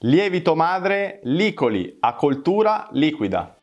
Lievito madre Licoli a coltura liquida.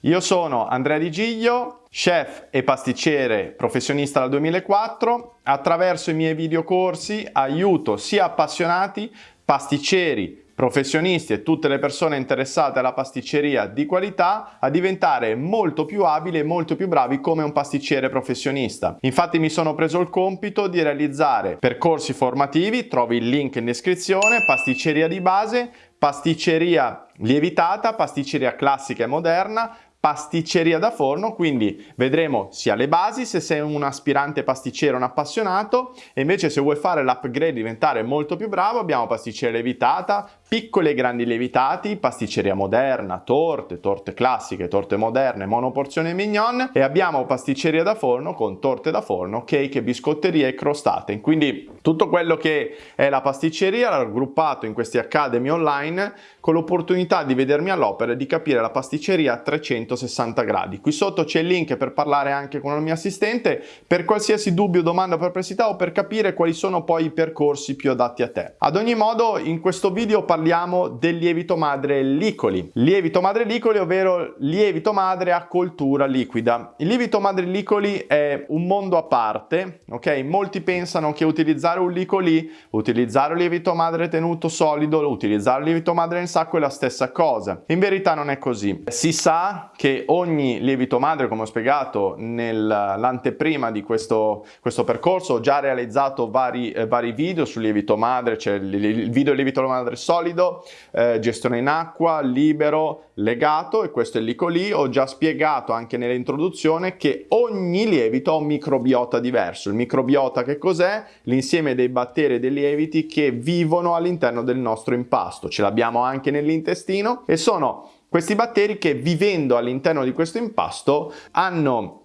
Io sono Andrea Di Giglio, chef e pasticcere professionista dal 2004. Attraverso i miei videocorsi aiuto sia appassionati, pasticceri, professionisti e tutte le persone interessate alla pasticceria di qualità a diventare molto più abili e molto più bravi come un pasticcere professionista. Infatti mi sono preso il compito di realizzare percorsi formativi, trovi il link in descrizione, pasticceria di base, pasticceria lievitata, pasticceria classica e moderna, pasticceria da forno, quindi vedremo sia le basi se sei un aspirante pasticcere, un appassionato e invece se vuoi fare l'upgrade diventare molto più bravo abbiamo pasticceria lievitata, piccoli e grandi lievitati, pasticceria moderna, torte, torte classiche, torte moderne, monoporzione mignon e abbiamo pasticceria da forno con torte da forno, cake, biscotterie e crostate. Quindi tutto quello che è la pasticceria raggruppato in questi academy online con l'opportunità di vedermi all'opera e di capire la pasticceria a 360 gradi. Qui sotto c'è il link per parlare anche con il mio assistente per qualsiasi dubbio, domanda perplessità o per capire quali sono poi i percorsi più adatti a te. Ad ogni modo in questo video parliamo del lievito madre licoli. Lievito madre licoli ovvero lievito madre a coltura liquida. Il lievito madre licoli è un mondo a parte, ok? Molti pensano che utilizzare un licoli, utilizzare un lievito madre tenuto solido, utilizzare un lievito madre nel sacco è la stessa cosa. In verità non è così. Si sa che ogni lievito madre, come ho spiegato nell'anteprima di questo, questo percorso, ho già realizzato vari, eh, vari video sul lievito madre, c'è il, il video lievito madre solido, solido, eh, gestione in acqua, libero, legato e questo è lì. Ho già spiegato anche nell'introduzione che ogni lievito ha un microbiota diverso. Il microbiota che cos'è? L'insieme dei batteri e dei lieviti che vivono all'interno del nostro impasto. Ce l'abbiamo anche nell'intestino e sono questi batteri che vivendo all'interno di questo impasto hanno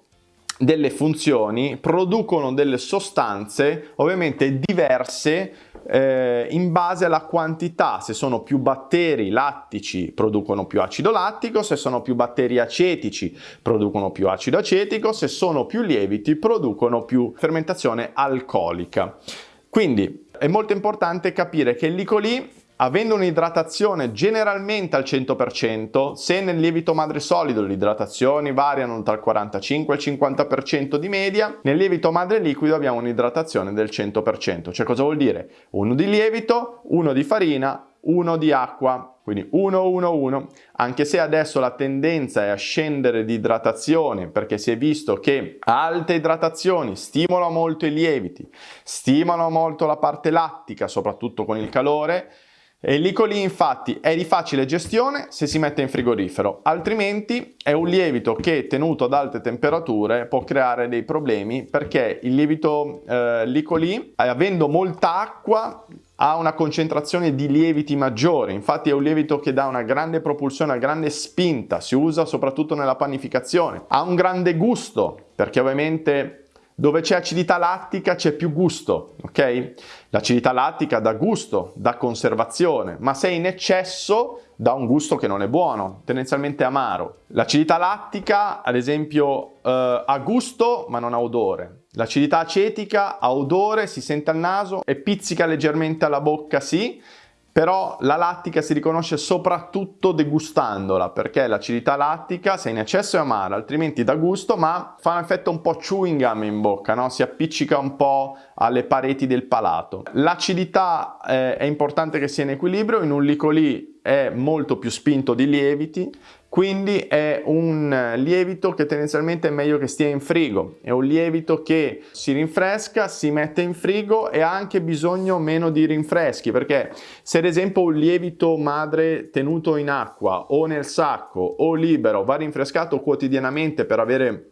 delle funzioni, producono delle sostanze ovviamente diverse eh, in base alla quantità, se sono più batteri lattici producono più acido lattico, se sono più batteri acetici producono più acido acetico, se sono più lieviti producono più fermentazione alcolica. Quindi è molto importante capire che il licoli avendo un'idratazione generalmente al 100%, se nel lievito madre solido le idratazioni variano tra il 45 e il 50% di media, nel lievito madre liquido abbiamo un'idratazione del 100%. Cioè cosa vuol dire? Uno di lievito, uno di farina, uno di acqua, quindi 1, 1, 1, anche se adesso la tendenza è a scendere di idratazione perché si è visto che alte idratazioni stimolano molto i lieviti, stimolano molto la parte lattica, soprattutto con il calore, il licoli infatti è di facile gestione se si mette in frigorifero, altrimenti è un lievito che tenuto ad alte temperature può creare dei problemi perché il lievito eh, licoli avendo molta acqua ha una concentrazione di lieviti maggiore, infatti è un lievito che dà una grande propulsione, una grande spinta, si usa soprattutto nella panificazione, ha un grande gusto perché ovviamente dove c'è acidità lattica c'è più gusto, ok? L'acidità lattica dà gusto, dà conservazione, ma se è in eccesso dà un gusto che non è buono, tendenzialmente amaro. L'acidità lattica, ad esempio, eh, ha gusto ma non ha odore. L'acidità acetica ha odore, si sente al naso e pizzica leggermente alla bocca, sì, però la lattica si riconosce soprattutto degustandola perché l'acidità lattica se in eccesso è amara altrimenti dà gusto ma fa un effetto un po' chewing gum in bocca no? si appiccica un po' alle pareti del palato l'acidità eh, è importante che sia in equilibrio in un licoli è molto più spinto di lieviti quindi è un lievito che tendenzialmente è meglio che stia in frigo, è un lievito che si rinfresca, si mette in frigo e ha anche bisogno meno di rinfreschi perché se ad esempio un lievito madre tenuto in acqua o nel sacco o libero va rinfrescato quotidianamente per avere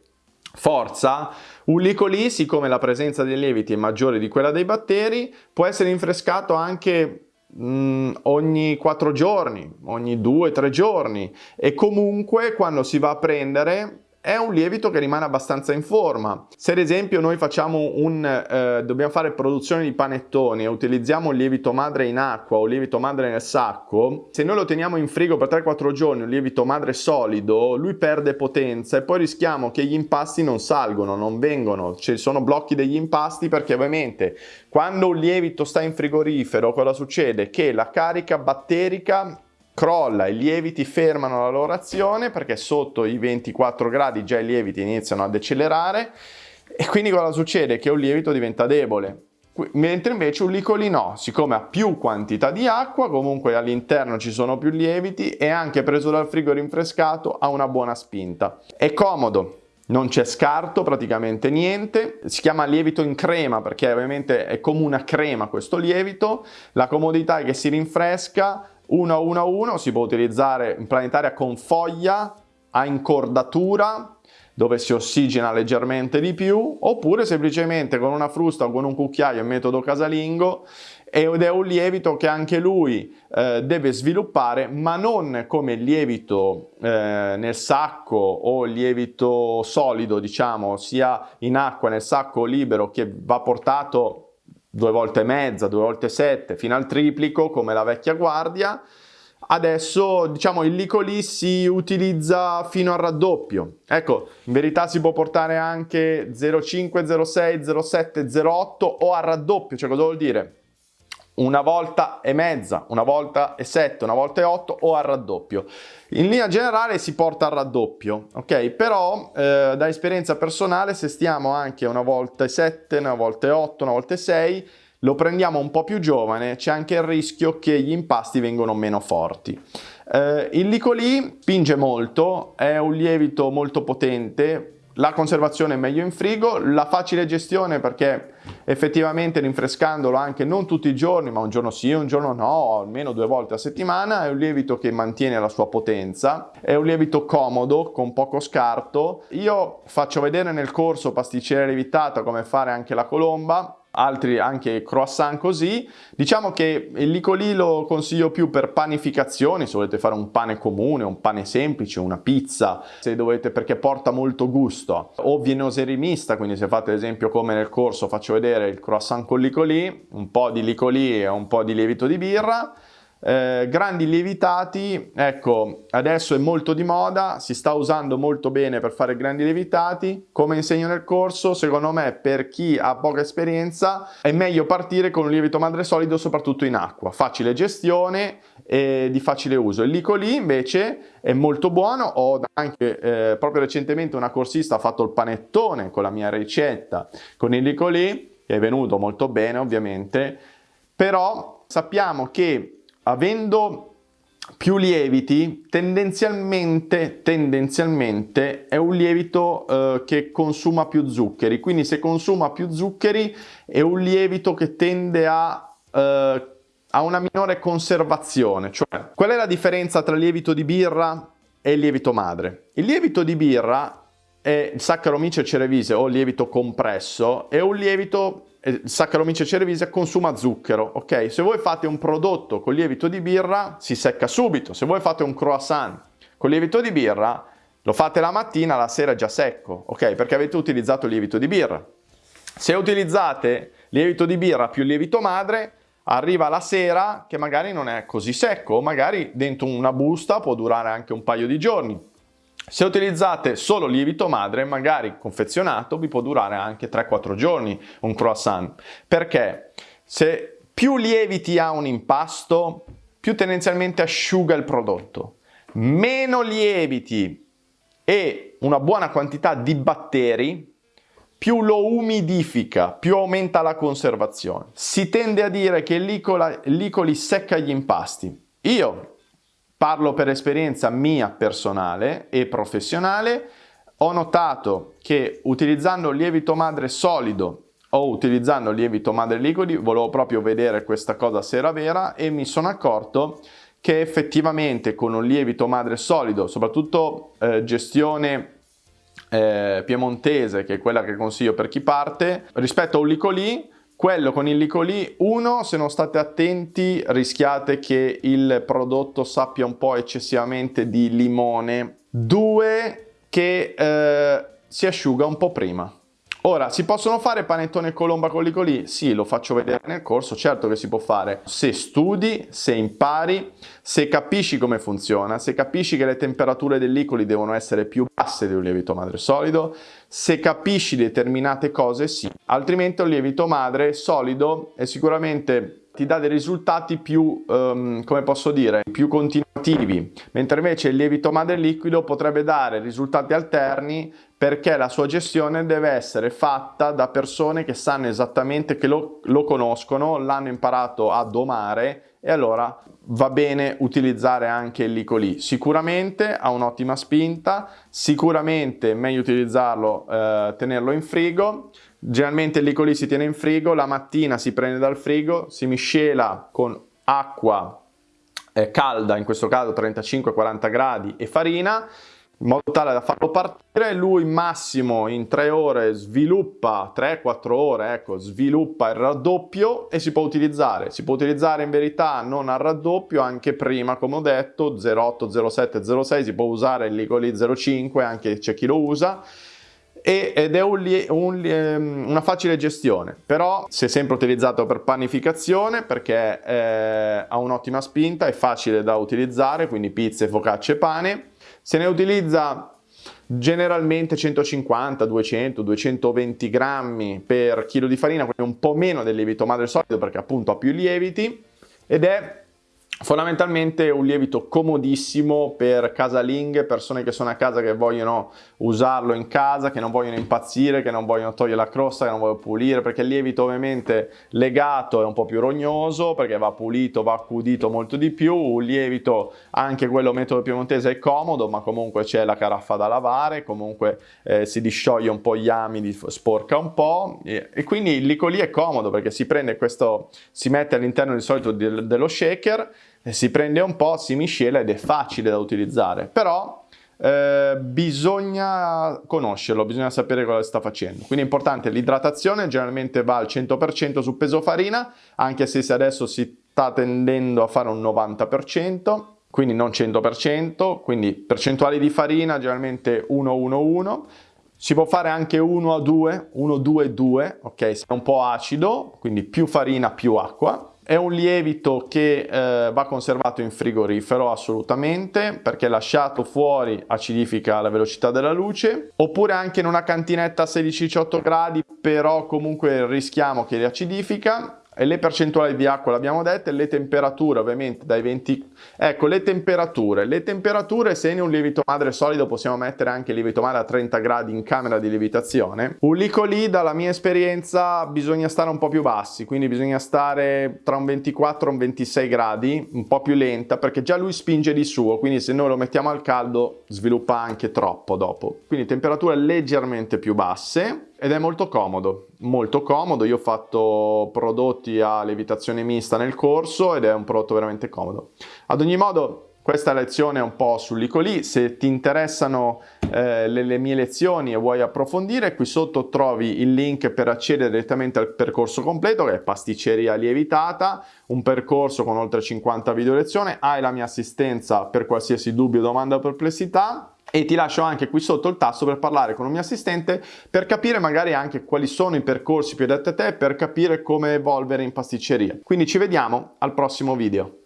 forza, un licoli, siccome la presenza dei lieviti è maggiore di quella dei batteri, può essere rinfrescato anche Mm, ogni 4 giorni, ogni 2-3 giorni. E comunque quando si va a prendere è un lievito che rimane abbastanza in forma. Se ad esempio noi un, eh, dobbiamo fare produzione di panettoni e utilizziamo un lievito madre in acqua o lievito madre nel sacco, se noi lo teniamo in frigo per 3-4 giorni, un lievito madre solido, lui perde potenza e poi rischiamo che gli impasti non salgono, non vengono, ci sono blocchi degli impasti perché ovviamente quando un lievito sta in frigorifero cosa succede? Che la carica batterica crolla, i lieviti fermano la loro azione perché sotto i 24 gradi già i lieviti iniziano ad accelerare e quindi cosa succede? Che un lievito diventa debole. Mentre invece un licoli no, siccome ha più quantità di acqua, comunque all'interno ci sono più lieviti e anche preso dal frigo rinfrescato ha una buona spinta. È comodo, non c'è scarto, praticamente niente, si chiama lievito in crema perché ovviamente è come una crema questo lievito, la comodità è che si rinfresca, 1 a 1 a 1 si può utilizzare in planetaria con foglia a incordatura dove si ossigena leggermente di più oppure semplicemente con una frusta o con un cucchiaio in metodo casalingo ed è un lievito che anche lui eh, deve sviluppare ma non come il lievito eh, nel sacco o il lievito solido diciamo sia in acqua nel sacco libero che va portato due volte e mezza, due volte sette, fino al triplico come la vecchia guardia. Adesso diciamo il licolì si utilizza fino al raddoppio. Ecco, in verità si può portare anche 0,5, 0,6, 0,7, 0,8 o al raddoppio, cioè cosa vuol dire? Una volta e mezza, una volta e sette, una volta e otto o al raddoppio. In linea generale si porta al raddoppio, ok? Però eh, da esperienza personale se stiamo anche una volta e sette, una volta e otto, una volta e sei, lo prendiamo un po' più giovane, c'è anche il rischio che gli impasti vengano meno forti. Eh, il licolì spinge molto, è un lievito molto potente, la conservazione è meglio in frigo, la facile gestione perché effettivamente rinfrescandolo anche non tutti i giorni, ma un giorno sì, un giorno no, almeno due volte a settimana, è un lievito che mantiene la sua potenza, è un lievito comodo, con poco scarto. Io faccio vedere nel corso pasticcere lievitata come fare anche la colomba, altri anche croissant così. Diciamo che il licolì lo consiglio più per panificazioni, se volete fare un pane comune, un pane semplice, una pizza, se dovete perché porta molto gusto. O vienoserie mista, quindi se fate ad esempio come nel corso faccio vedere il croissant con licolì, un po' di licolì e un po' di lievito di birra. Eh, grandi lievitati, ecco, adesso è molto di moda, si sta usando molto bene per fare grandi lievitati. Come insegno nel corso, secondo me per chi ha poca esperienza è meglio partire con un lievito madre solido soprattutto in acqua. Facile gestione e di facile uso. Il licolì invece è molto buono, ho anche eh, proprio recentemente una corsista ha fatto il panettone con la mia ricetta con il licolì, che è venuto molto bene ovviamente, però sappiamo che avendo più lieviti, tendenzialmente, tendenzialmente è un lievito eh, che consuma più zuccheri, quindi se consuma più zuccheri è un lievito che tende a, eh, a una minore conservazione. Cioè, qual è la differenza tra lievito di birra e lievito madre? Il lievito di birra è Saccharomyces cerevisiae o lievito compresso, è un lievito Saccharomyces cerevisiae consuma zucchero, ok? Se voi fate un prodotto con lievito di birra si secca subito, se voi fate un croissant con lievito di birra lo fate la mattina, la sera è già secco, ok? Perché avete utilizzato lievito di birra. Se utilizzate lievito di birra più lievito madre, arriva la sera che magari non è così secco, magari dentro una busta può durare anche un paio di giorni. Se utilizzate solo lievito madre, magari confezionato, vi può durare anche 3-4 giorni un croissant. Perché? Se più lieviti ha un impasto, più tendenzialmente asciuga il prodotto. Meno lieviti e una buona quantità di batteri, più lo umidifica, più aumenta la conservazione. Si tende a dire che licoli secca gli impasti. Io Parlo per esperienza mia personale e professionale, ho notato che utilizzando lievito madre solido o utilizzando lievito madre liquidi, volevo proprio vedere questa cosa se era vera e mi sono accorto che effettivamente con un lievito madre solido, soprattutto eh, gestione eh, piemontese, che è quella che consiglio per chi parte, rispetto a un licolì, quello con il licolì, uno, se non state attenti rischiate che il prodotto sappia un po' eccessivamente di limone. Due, che eh, si asciuga un po' prima. Ora, si possono fare panettone e colomba con l'icoli? Sì, lo faccio vedere nel corso, certo che si può fare se studi, se impari, se capisci come funziona, se capisci che le temperature dell'icoli devono essere più basse di un lievito madre solido, se capisci determinate cose sì, altrimenti un lievito madre solido è sicuramente ti dà dei risultati più, um, come posso dire, più continuativi, mentre invece il lievito madre liquido potrebbe dare risultati alterni perché la sua gestione deve essere fatta da persone che sanno esattamente, che lo, lo conoscono, l'hanno imparato a domare e allora va bene utilizzare anche il licolì. Sicuramente ha un'ottima spinta, sicuramente è meglio utilizzarlo, eh, tenerlo in frigo, Generalmente il licolì si tiene in frigo, la mattina si prende dal frigo, si miscela con acqua eh, calda, in questo caso 35-40 gradi, e farina, in modo tale da farlo partire, lui massimo in 3 ore sviluppa, 3-4 ore, ecco, sviluppa il raddoppio e si può utilizzare. Si può utilizzare in verità non al raddoppio, anche prima, come ho detto, 0,8, 0,7, 0,6, si può usare il licolì 0,5, anche c'è chi lo usa, ed è un, un, ehm, una facile gestione. Però si è sempre utilizzato per panificazione perché eh, ha un'ottima spinta è facile da utilizzare quindi pizze, focacce, pane. Se ne utilizza generalmente 150, 200, 220 grammi per chilo di farina quindi un po' meno del lievito madre solido perché appunto ha più lieviti. Ed è Fondamentalmente un lievito comodissimo per casalinghe, persone che sono a casa che vogliono usarlo in casa, che non vogliono impazzire, che non vogliono togliere la crosta, che non vogliono pulire, perché il lievito ovviamente legato è un po' più rognoso, perché va pulito, va accudito molto di più, un lievito, anche quello metodo piemontese è comodo, ma comunque c'è la caraffa da lavare, comunque eh, si discioglie un po' gli amidi, sporca un po', e, e quindi il licolì è comodo perché si prende questo, si mette all'interno di solito de, dello shaker, si prende un po', si miscela ed è facile da utilizzare, però eh, bisogna conoscerlo, bisogna sapere cosa sta facendo. Quindi è importante l'idratazione, generalmente va al 100% su peso farina, anche se adesso si sta tendendo a fare un 90%, quindi non 100%, quindi percentuali di farina generalmente 1-1-1, si può fare anche 1 a 2, 1, 2, 2, ok? Se è un po' acido, quindi più farina più acqua. È un lievito che eh, va conservato in frigorifero assolutamente perché lasciato fuori acidifica la velocità della luce oppure anche in una cantinetta a 16-18 gradi però comunque rischiamo che riacidifica e le percentuali di acqua l'abbiamo dette, le temperature ovviamente dai 20... Ecco, le temperature. Le temperature se in un lievito madre solido possiamo mettere anche lievito madre a 30 gradi in camera di lievitazione. Un lico lì dalla mia esperienza bisogna stare un po' più bassi, quindi bisogna stare tra un 24 e un 26 gradi, un po' più lenta perché già lui spinge di suo, quindi se noi lo mettiamo al caldo sviluppa anche troppo dopo. Quindi temperature leggermente più basse ed è molto comodo, molto comodo, io ho fatto prodotti a levitazione mista nel corso ed è un prodotto veramente comodo. Ad ogni modo questa lezione è un po' sull'Icoli, se ti interessano eh, le, le, mie lezioni e vuoi approfondire qui sotto trovi il link per accedere direttamente al percorso completo che è pasticceria lievitata, un percorso con oltre 50 video lezioni, hai la mia assistenza per qualsiasi dubbio, domanda o perplessità e ti lascio anche qui sotto il tasto per parlare con un mio assistente per capire magari anche quali sono i percorsi più adatti a te per capire come evolvere in pasticceria. Quindi ci vediamo al prossimo video.